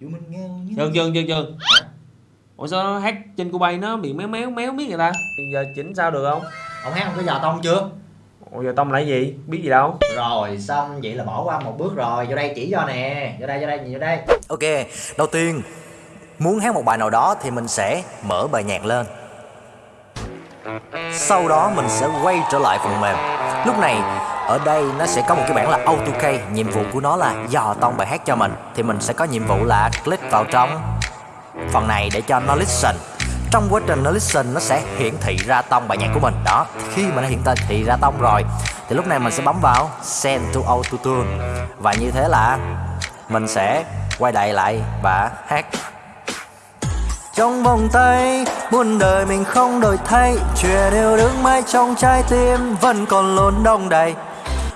Dừng dừng dừng dừng Ủa sao nó hát trên Cubase nó bị méo méo méo biết người ta? Giờ chỉnh sao được không? Ông hát không có giò tông chưa? Ủa giờ tông lại gì? Biết gì đâu. Rồi xong vậy là bỏ qua một bước rồi. Vô đây chỉ cho nè. Vô đây vô đây nhìn vô đây. Ok đầu tiên Muốn hát một bài nào đó thì mình sẽ mở bài nhạc lên. Sau đó mình sẽ quay trở lại phần mềm. Lúc này ở đây nó sẽ có một cái bảng là AutoK Nhiệm vụ của nó là dò tông bài hát cho mình. Thì mình sẽ có nhiệm vụ là click vào trong phần này để cho nó listen. Trong quá trình nó listen, nó sẽ hiển thị ra tông bài nhạc của mình. Đó, khi mà nó hiển thị ra tông rồi, thì lúc này mình sẽ bấm vào send to auto tune và như thế là mình sẽ quay lại lại và hát. Trong vòng tay, muôn đời mình không đổi thay. Chuyện yêu đứng mãi trong trái tim vẫn còn luôn đông đầy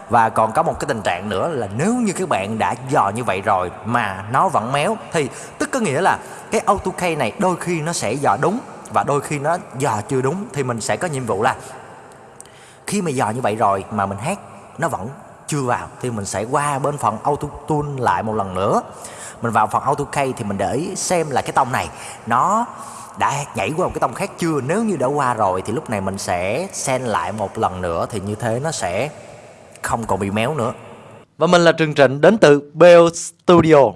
và còn có một cái tình trạng nữa là nếu như các bạn đã dò như vậy rồi mà nó vẫn méo, thì tức có nghĩa là cái AutoK này đôi khi nó sẽ dò đúng và đôi khi nó dò chưa đúng, thì mình sẽ có nhiệm vụ là khi mà dò như vậy rồi mà mình hát nó vẫn chưa vào, thì mình sẽ qua bên phần Auto Tune lại một lần nữa. Mình vào phần auto key thì mình để ý xem là cái tông này nó đã nhảy qua một cái tông khác chưa. Nếu như đã qua rồi thì lúc này mình sẽ send lại một lần nữa, thì như thế nó sẽ không còn bị méo nữa. Và mình là Trường Trịnh đến từ Bell Studio.